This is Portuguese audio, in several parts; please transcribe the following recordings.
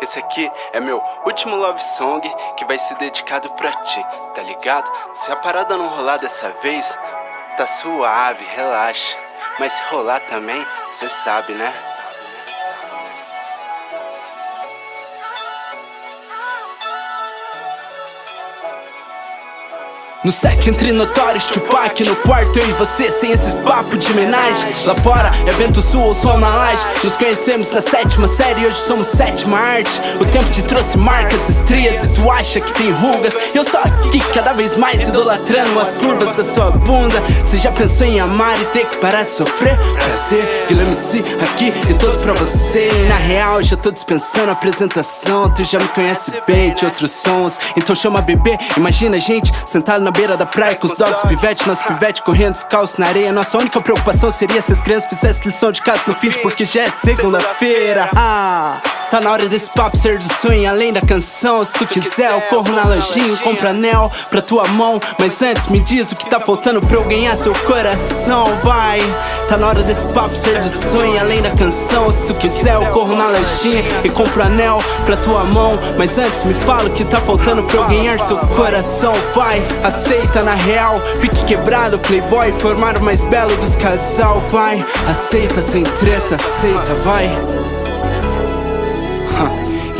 Esse aqui é meu último love song que vai ser dedicado pra ti, tá ligado? Se a parada não rolar dessa vez, tá suave, relaxa. Mas se rolar também, cê sabe, né? No set entre notórios, Tupac No quarto eu e você, sem esses papos de homenagem. Lá fora é vento sul ou sol na laje. Nos conhecemos na sétima série, hoje somos sétima arte. O tempo te trouxe marcas, estrias E tu acha que tem rugas. Eu só aqui, cada vez mais idolatrando As curvas da sua bunda. Você já pensou em amar e ter que parar de sofrer? Prazer, Guilherme MC aqui e todo pra você. Na real, já tô dispensando a apresentação. Tu já me conhece bem de outros sons. Então chama bebê, imagina a gente sentado na na beira da praia com os dogs pivete Nosso pivete correndo descalço na areia Nossa única preocupação seria se as crianças fizessem lição de casa no fim Porque já é segunda-feira ah. Tá na hora desse papo ser do sonho além da canção. Se tu quiser eu corro na lojinha compra anel pra tua mão. Mas antes me diz o que tá faltando pra eu ganhar seu coração. Vai, tá na hora desse papo ser do sonho além da canção. Se tu quiser eu corro na lojinha e compro anel pra tua mão. Mas antes me fala o que tá faltando pra eu ganhar seu coração. Vai, aceita na real Pique quebrado, playboy, formar o mais belo dos casal. Vai, aceita sem treta, aceita, vai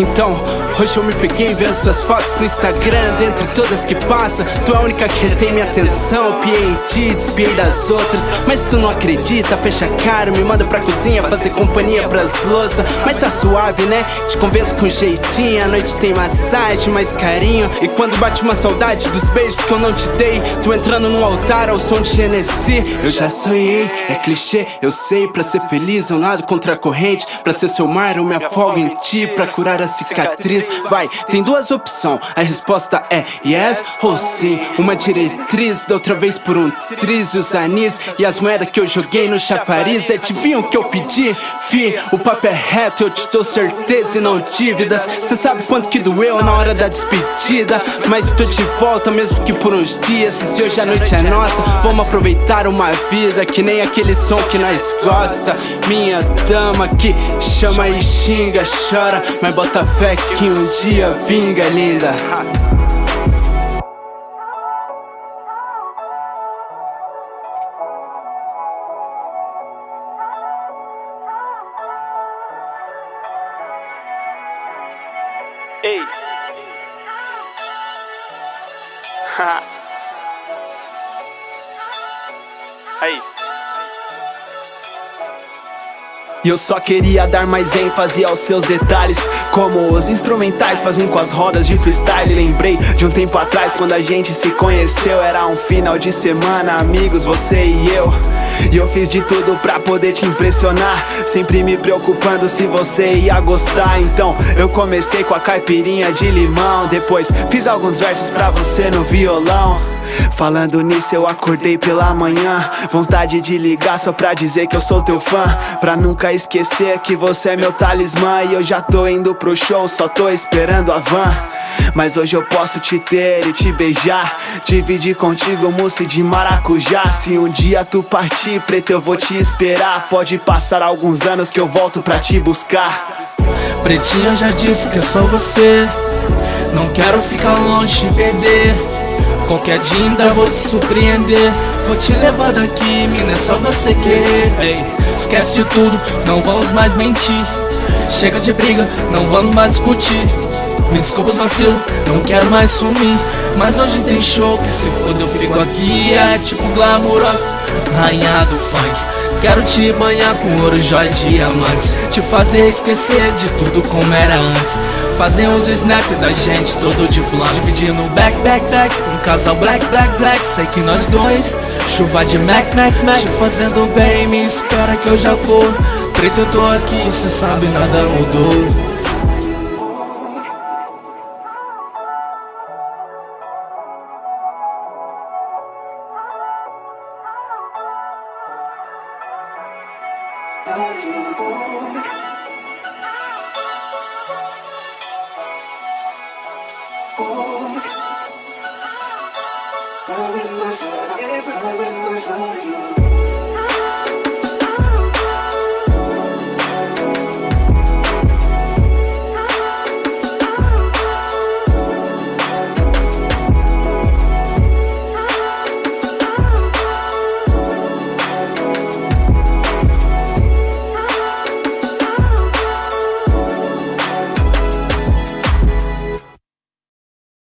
então, hoje eu me peguei vendo suas fotos no Instagram Dentre todas que passa, tu é a única que retém minha atenção Piei em ti, despiei das outras. Mas tu não acredita, fecha a cara Me manda pra cozinha fazer companhia pras louças. Mas tá suave, né? Te convenço com jeitinho A noite tem massagem, mais carinho. E quando bate uma saudade dos beijos que eu não te dei Tu entrando no altar ao som de Genesi Eu já sonhei, é clichê, eu sei Pra ser feliz eu nado contra a corrente. Pra ser seu mar eu me afogo em ti Pra curar a cicatriz Vai, tem duas opções. A resposta é yes ou sim. Uma diretriz, da outra vez por um triz os anis. E as moedas que eu joguei no chafariz Adivinham o que eu pedi? Fi, o papo é reto Eu te dou certeza e não dívidas. Cê sabe quanto que doeu na hora da despedida. Mas tô de volta mesmo que por uns dias. E se hoje a noite é nossa Vamos aproveitar uma vida Que nem aquele som que nós gosta. Minha dama que chama e xinga, chora Mas Bota fé que um dia vinga, linda Ei! Aí! E eu só queria dar mais ênfase aos seus detalhes. Como os instrumentais fazem com as rodas de freestyle. Lembrei de um tempo atrás quando a gente se conheceu. Era um final de semana, amigos, você e eu. E eu fiz de tudo pra poder te impressionar. Sempre me preocupando se você ia gostar. Então eu comecei com a caipirinha de limão. Depois fiz alguns versos pra você no violão. Falando nisso eu acordei pela manhã. Vontade de ligar só pra dizer que eu sou teu fã. Pra nunca esquecer que você é meu talismã E eu já tô indo pro show, só tô esperando a van. Mas hoje eu posso te ter e te beijar Dividir contigo mousse de maracujá. Se um dia tu partir, preto, eu vou te esperar. Pode passar alguns anos que eu volto pra te buscar. Pretinha já disse que é só você. Não quero ficar longe e perder. Qualquer dia ainda vou te surpreender. Vou te levar daqui, mina, é só você querer. Ei, esquece de tudo, não vamos mais mentir. Chega de briga, não vamos mais discutir Me desculpa os vacilos, não quero mais sumir. Mas hoje tem show que se foda eu fico aqui. É tipo glamurosa, rainha do funk. Quero te banhar com ouro, joia e diamantes. Te fazer esquecer de tudo como era antes. Fazer uns snap da gente todo de flan. Dividindo back, back, back Um casal black, black, black. Sei que nós dois Chuva de Mac, Mac, Mac. Te fazendo bem, me espera que eu já vou. Preto, eu tô aqui, cê sabe, nada mudou myself, I myself, you.